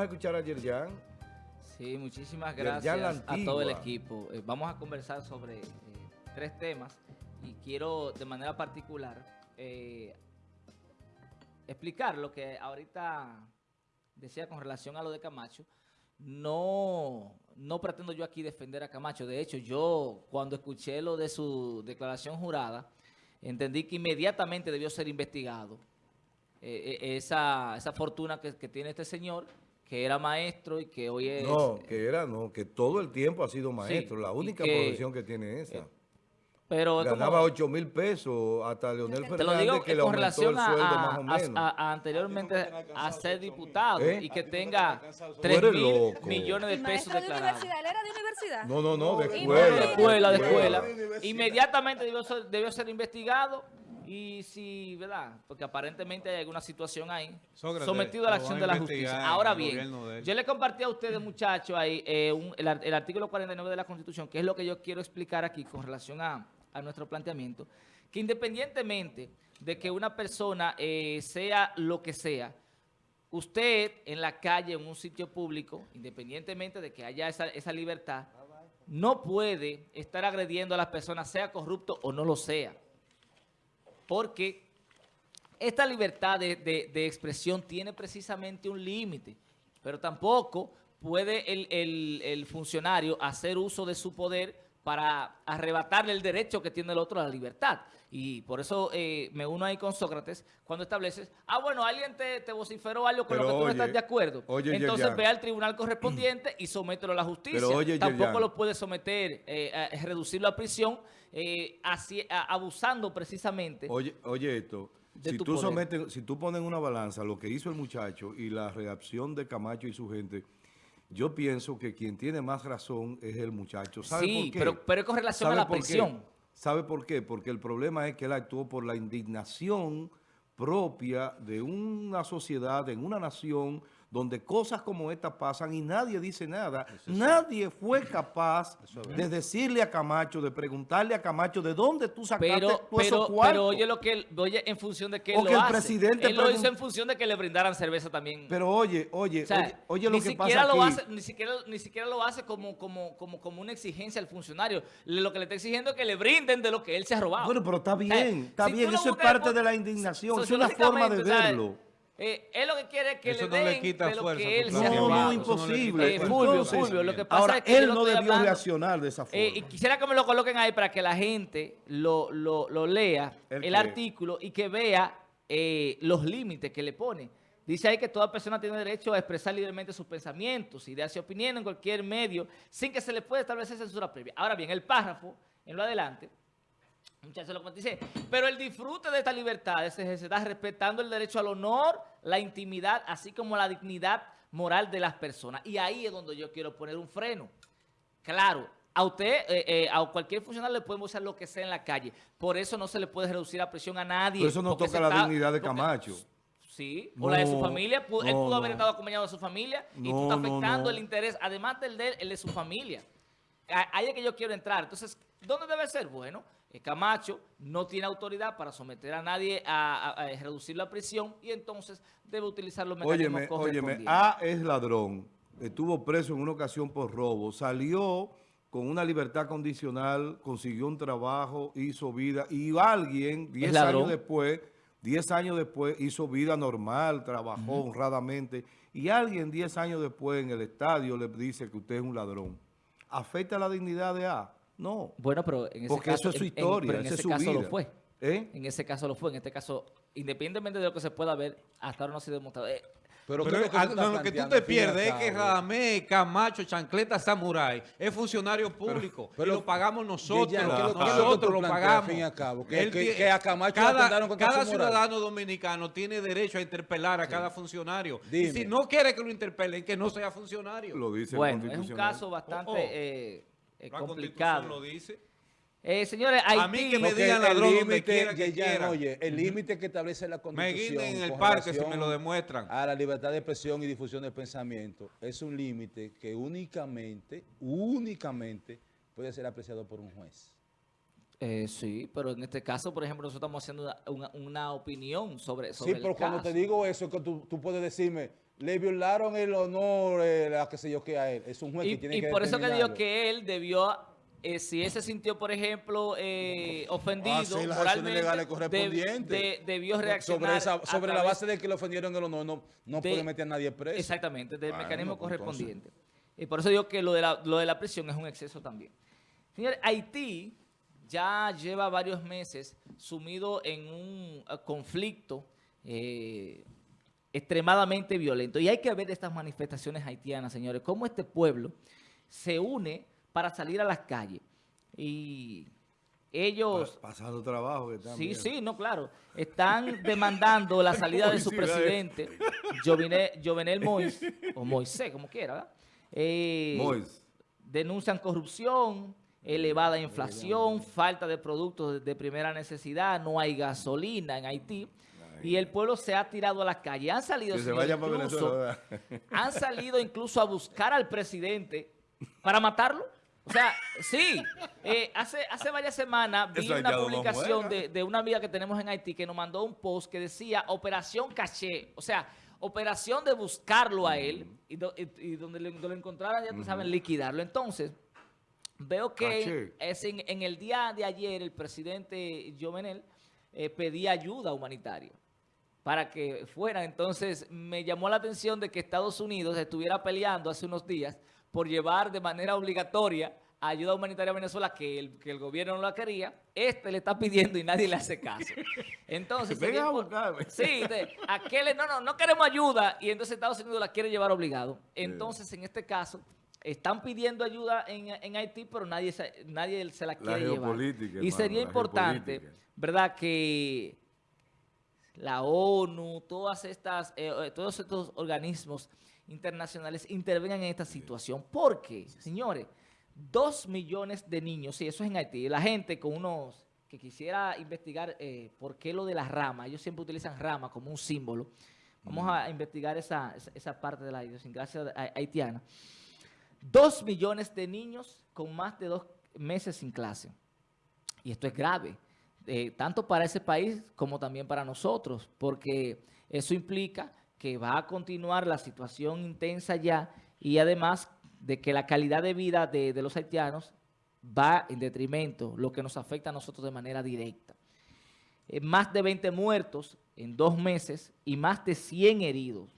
vamos a escuchar a Yerjan. Sí, muchísimas gracias a todo el equipo. Eh, vamos a conversar sobre eh, tres temas y quiero de manera particular eh, explicar lo que ahorita decía con relación a lo de Camacho. No, no pretendo yo aquí defender a Camacho. De hecho, yo cuando escuché lo de su declaración jurada, entendí que inmediatamente debió ser investigado. Eh, esa, esa fortuna que, que tiene este señor, que era maestro y que hoy es... No, que era, no, que todo el tiempo ha sido maestro. Sí, la única que- profesión que tiene esa. pero es como- Ganaba 8 mil pesos hasta Leonel Te lo Fernández digo que eh, le con aumentó relación el a, sueldo a- más o menos. a- a anteriormente a ser diputado ¿Eh? y que tenga Tú 3 eres mil millones de ¿El pesos de declarados. universidad? ¿Él era de universidad? no, no, no, de escuela. de escuela, de escuela. Inmediatamente debió ser, debió ser investigado y si, ¿verdad? Porque aparentemente hay alguna situación ahí Sócrates, sometido a la acción de la justicia. Ahora bien, de yo le compartí a ustedes, muchachos, ahí eh, un- el, el artículo 49 de la Constitución, que es lo que yo quiero explicar aquí con relación a, a nuestro planteamiento, que independientemente de que una persona eh, sea lo que sea, usted en la calle, en un sitio público, independientemente de que haya esa, esa libertad, no puede estar agrediendo a las personas, sea corrupto o no lo sea. Porque esta libertad de, de- expresión tiene precisamente un límite, pero tampoco puede el, el- el funcionario hacer uso de su poder para arrebatarle el derecho que tiene el otro a la libertad. Y por eso eh, me uno ahí con Sócrates cuando estableces, ah, bueno, alguien te, te vociferó algo con Pero lo que tú no estás de acuerdo. oye, Entonces Yerjan. ve al tribunal correspondiente y somételo a la justicia. Pero oye, Tampoco Yerjan. lo puede someter, eh, a- reducirlo a prisión, eh, así- a- abusando precisamente. Oye, oye esto, si tú poder. sometes, si tú pones una balanza lo que hizo el muchacho y la reacción de Camacho y su gente, yo pienso que quien tiene más razón es el muchacho. ¿Sabe Sí, por qué? pero- pero es con relación a ¿Sabe la por qué? ¿Sabe por qué? Porque el problema es que él actuó por la indignación propia de una sociedad, en una nación, donde cosas como estas pasan y nadie dice nada. Nadie fue capaz de decirle a Camacho, de preguntarle a Camacho, ¿de dónde tú sacaste Pero, todos pero, esos cuartos? pero oye lo que oye en función de que él O que lo el hace. presidente él lo hizo en función de que le brindaran cerveza también. Pero oye, oye, O sea, oye, lo que siquiera pasa lo aquí. hace, ni siquiera, ni siquiera lo hace como, como, como, como una exigencia al funcionario. Lo que le está exigiendo es que le brinden de lo que él se ha robado. Bueno, pero está O sea, bien, está si tú bien, eso es parte de la indignación, es una forma de verlo. Eh, él lo que quiere es que Eso le no le den quita de lo fuerza que él se ha No, no, imposible. Eh, Fulvio, Entonces, Fulvio, lo que pasa ahora, es que él no debió hablando- reaccionar de esa forma. Eh, y quisiera que me lo coloquen ahí para que la gente lo, lo- lo lea, ¿El artículo, y que vea eh, los límites que le pone. Dice ahí que toda persona tiene derecho a expresar libremente sus pensamientos, ideas y opiniones en cualquier medio, sin que se le pueda establecer censura previa. Ahora bien, el párrafo, en lo adelante, Muchachos, lo dice, pero el disfrute de esta libertad se ejercerá respetando el derecho al honor, la intimidad, así como la dignidad moral de las personas. Y ahí es donde yo quiero poner un freno. Claro, a usted, eh, eh, a cualquier funcionario le podemos hacer lo que sea en la calle. Por eso no se le puede reducir la presión a nadie. Pero eso no toca la está- dignidad de porque- Camacho. Sí, o la de su familia. Él no, pudo haber estado acompañado de su familia y tú estás afectando el interés, además del de él, el de su familia. Ahí es que yo quiero entrar. Entonces, ¿dónde debe ser? Bueno, Camacho no tiene autoridad para someter a nadie a, a- a reducir la prisión y entonces debe utilizar los mecanismos Óyeme. A es ladrón, estuvo preso en una ocasión por robo, salió con una libertad condicional, consiguió un trabajo, hizo vida, y alguien, 10 ladrón. años después, 10 años después, hizo vida normal, trabajó honradamente, y alguien 10 años después en el estadio le dice que usted es un ladrón. ¿Afecta la dignidad de A? No. Bueno, pero en ese Porque caso, eso es su en- en- historia, pero en ese es su caso vida. lo fue. ¿Eh? En ese caso lo fue. En este caso, independientemente de lo que se pueda ver, hasta ahora no se ha demostrado. Eh, Pero, ¿qué es lo que tú estás no, lo que tú planteando, te pierdes es que? Radamés, Camacho, Chancleta Samurai es funcionario público pero- y lo pagamos nosotros. Ya, ya, ¿qué es lo- qué es lo que nosotros lo pagamos. al fin y al cabo? Que- Él que- tie- que a Camacho cada, cada ciudadano dominicano tiene derecho a interpelar a cada funcionario. Y si no quiere que lo interpelen, que no sea funcionario. Lo dice el bueno, es un caso bastante Oh, oh. eh, eh, La complicado. Constitución lo dice. Eh, señores, Haití, A mí que me digan el ladrón donde quiera que ya, quiera. oye, el límite que establece la Me Constitución guinen en el parque si me lo demuestran. A la libertad de expresión y difusión del pensamiento es un límite que únicamente, únicamente puede ser apreciado por un juez. Eh, sí, pero en este caso, por ejemplo, nosotros estamos haciendo una, una- una opinión sobre, Sí, sobre pero el cuando caso. te digo eso, es que tú, tú puedes decirme, le violaron el honor, eh, la que sé yo qué a él. Es un juez Y, que tiene y que por eso que digo que él debió, eh, si él se sintió, por ejemplo, eh, ofendido Hacer las acciones moralmente, legales correspondientes. de- debió reaccionar Sobre, esa- a sobre la base de que le ofendieron el honor, no, no de- puede meter a nadie preso. Exactamente, del Bueno, mecanismo pues, entonces. correspondiente. Y por eso digo que lo de, la, lo de la prisión es un exceso también. Señores, Haití ya lleva varios meses sumido en un eh, conflicto eh, extremadamente violento. Y hay que ver estas manifestaciones haitianas, señores, cómo este pueblo se une para salir a las calles. Y ellos... Pa- Pasando trabajo que están Sí, sí, no, claro. Están demandando la salida de su presidente, Jovenel, Jovenel Mois, o Moisés, como quiera, ¿verdad? Eh, Mois. Denuncian corrupción, elevada inflación, falta de productos de primera necesidad, no hay gasolina en Haití. Y el pueblo se ha tirado a la calle. Han salido, Que se señores, vaya para incluso- han salido incluso a buscar al presidente para matarlo. O sea, sí, eh, hace, hace varias semanas vi Eso una publicación de, de una amiga que tenemos en Haití que nos mandó un post que decía Operación Caché, o sea, operación de buscarlo a él y, do- y- y donde, lo, lo encontraran, ya tú saben, liquidarlo. Entonces, veo que es en, en el día de ayer el presidente Jovenel eh, pedía ayuda humanitaria para que fueran. Entonces me llamó la atención de que Estados Unidos estuviera peleando hace unos días por llevar de manera obligatoria ayuda humanitaria a Venezuela, que el, que el gobierno no la quería. Este le está pidiendo y nadie le hace caso. Entonces, sería a buscarme. Sí, de, aquel, no, no, no queremos ayuda y entonces Estados Unidos la quiere llevar obligado. Entonces, en este caso, están pidiendo ayuda en, en Haití, pero nadie se, nadie se la quiere llevar. Y hermano, sería importante. ¿verdad?, que la ONU, todas estas, eh, eh, todos estos organismos internacionales intervengan en esta situación. Porque, señores, dos millones de niños, sí, eso es en Haití, la gente con unos, que quisiera investigar eh, por qué lo de las ramas, ellos siempre utilizan rama como un símbolo. Vamos a investigar esa, esa, esa parte de la idiosincrasia haitiana. Dos millones de niños con más de dos meses sin clase. Y esto es grave, eh, tanto para ese país como también para nosotros, porque eso implica que va a continuar la situación intensa ya y además de que la calidad de vida de, de los haitianos va en detrimento, lo que nos afecta a nosotros de manera directa. Eh, más de 20 muertos en dos meses y más de 100 heridos.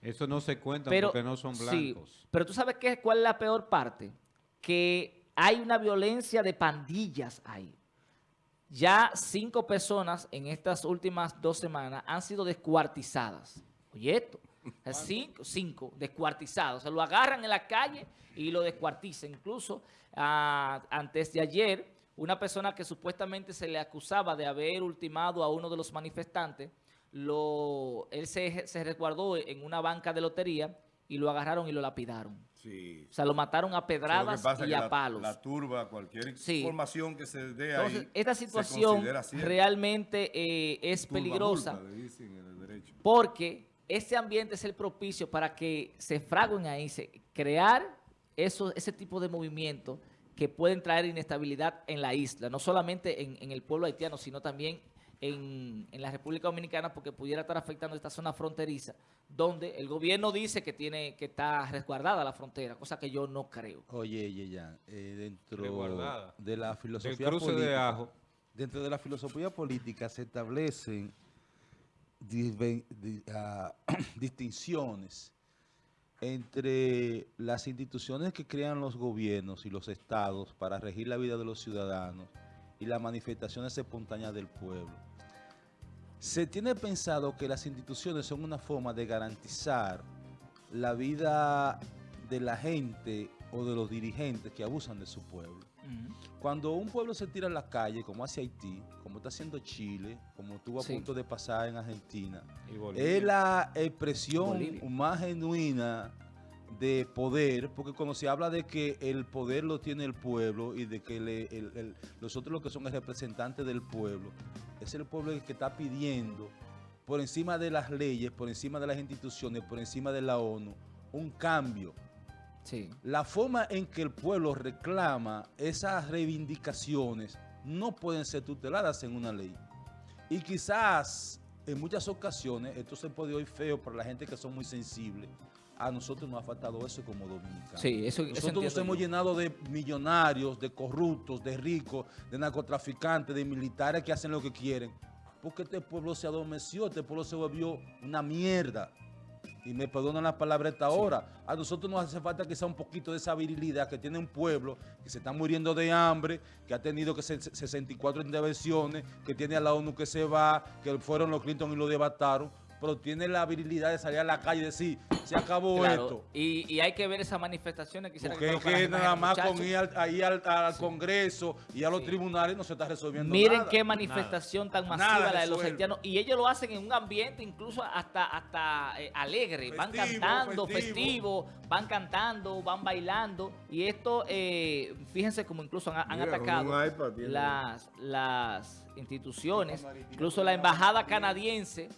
Eso no se cuenta Pero, porque no son sí, blancos. pero tú sabes qué, cuál es la peor parte? Que hay una violencia de pandillas ahí. Ya cinco personas en estas últimas dos semanas han sido descuartizadas. Oye esto, cinco, cinco descuartizados. Se lo agarran en la calle y lo descuartizan. Incluso ah, antes de ayer, una persona que supuestamente se le acusaba de haber ultimado a uno de los manifestantes, lo, él se, se resguardó en una banca de lotería y lo agarraron y lo lapidaron. Sí. O sea, lo mataron a pedradas y que a la- palos. La turba, cualquier Sí. información que se dé Entonces, ahí. esta situación realmente eh, es Turba peligrosa multa, le dicen en el derecho. porque ese ambiente es el propicio para que se fraguen ahí, se, crear eso, ese tipo de movimientos que pueden traer inestabilidad en la isla, no solamente en, en el pueblo haitiano, sino también en, en la República Dominicana, porque pudiera estar afectando esta zona fronteriza, donde el gobierno dice que tiene que está resguardada la frontera, cosa que yo no creo. Oye, Yeyan, eh, dentro de la filosofía cruce política, de ajo. dentro de la filosofía política se establecen di- ah, distinciones entre las instituciones que crean los gobiernos y los estados para regir la vida de los ciudadanos y las manifestaciones espontáneas del pueblo. Se tiene pensado que las instituciones son una forma de garantizar la vida de la gente o de los dirigentes que abusan de su pueblo. Cuando un pueblo se tira a la calle, como hace Haití, como está haciendo Chile, como estuvo a Sí. punto de pasar en Argentina, es la expresión Bolivia. más genuina de poder, porque cuando se habla de que el poder lo tiene el pueblo y de que le- el- el- nosotros lo que son el representante del pueblo, es el pueblo el que está pidiendo por encima de las leyes, por encima de las instituciones, por encima de la ONU, un cambio. Sí. La forma en que el pueblo reclama esas reivindicaciones no pueden ser tuteladas en una ley. Y quizás en muchas ocasiones, esto se puede oír feo para la gente que son muy sensibles, a nosotros nos ha faltado eso como dominicanos. Sí, eso- Nosotros nos hemos yo. llenado de millonarios, de corruptos, de ricos, de narcotraficantes, de militares que hacen lo que quieren. Porque este pueblo se adormeció, este pueblo se volvió una mierda. Y me perdonan las palabras esta hora. A nosotros nos hace falta quizá un poquito de esa virilidad que tiene un pueblo que se está muriendo de hambre, que ha tenido que ser 64 intervenciones, que tiene a la ONU que se va, que fueron los Clinton y lo debataron, pero tiene la virilidad de salir a la calle y decir, se acabó Claro, esto. y, y hay que ver esas manifestaciones. Quisiera Porque es conozcan que nada más con ir al, ahí al, al Congreso y a los Sí. tribunales no se está resolviendo Miren nada. qué manifestación tan masiva Nada la de los haitianos. Y ellos lo hacen en un ambiente incluso hasta, hasta eh, alegre. van cantando, festivo. festivo. van cantando, van bailando. Y esto, eh, fíjense como incluso han, han Mira, con atacado iPad las, las instituciones. Incluso la embajada canadiense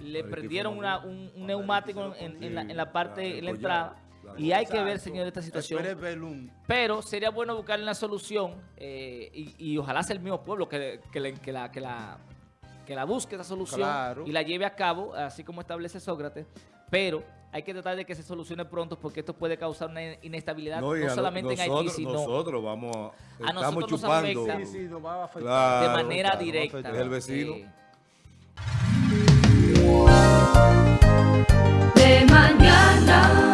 le prendieron una- un, un neumático en, en la, en la parte, en la entrada. Y hay que ver, señor, esta situación. Pero sería bueno buscar una solución eh, y, y ojalá sea el mismo pueblo que, que, le- que la, que, la, que la busque esa solución Claro. y la lleve a cabo, así como establece Sócrates. Pero hay que tratar de que se solucione pronto porque esto puede causar una inestabilidad no, no- solamente en Haití, nosotros, sino nosotros vamos a, A estamos nosotros nos afecta. Sí, sí, nos va a afectar. Claro, de manera claro, directa. va a Es el vecino. Eh, de mañana.